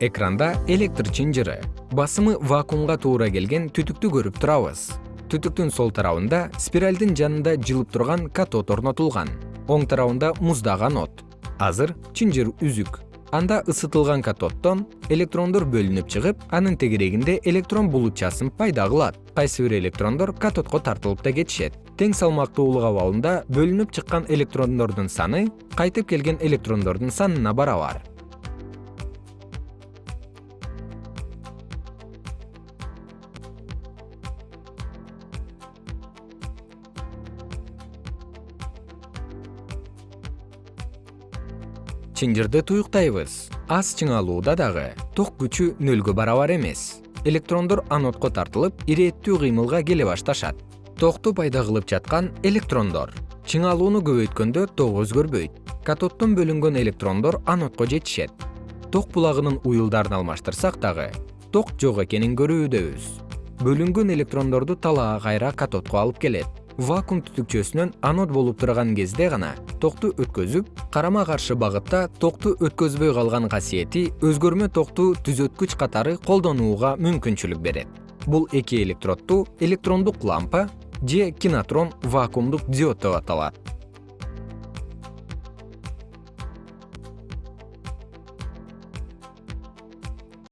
экранда электр чынжыры. Басымы вакуумга туура келген түтүктү көрүп турабыз. Түтүктүн сол тарабында спиралдын жанында жылып турган катод орнотулган. Оң тарабында муздаган от. Азыр чынжыр үзүк. Анда ысытылган катоддон электрондор бөлүнүп чыгып анын тегерегинде электрон булутчасын пайда кылат. Кайсы бир электрондор катодко тартылып да кетишет. Тең салмактуулук абалында бөлүнүп чыккан электрондордун саны кайтып келген электрондордун санына барабар чынжырды туюктайбыз. Аз чыңалууда дагы ток күчү нөлгө барабар эмес. Электрондор анодко тартылып ирээттүү кыймылга келе башташат. Токту пайда кылып жаткан электрондор. Чыңалууну көбөйткөндө ток өзгөрбөйт. Катоддон бөлүнгөн электрондор анодко жетишет. Ток булагынын уюлдарын алмаштырсак дагы ток жок экенин көрүүдөбүз. Бөлүнгөн электрондорду талаа кайра катодко алып келет вакуум түтүкчөсүнөн анод болуп турган кезде гана токту өткөзүп карама каршы багытта токту өткөзбөй калган касиети өзгөрмө токту түзөткүч катары колдонууга мүмкүнчүлүк берет. Бул эки электроддуу электрондук лампа же кинотрон вакуумдук диод деп аталат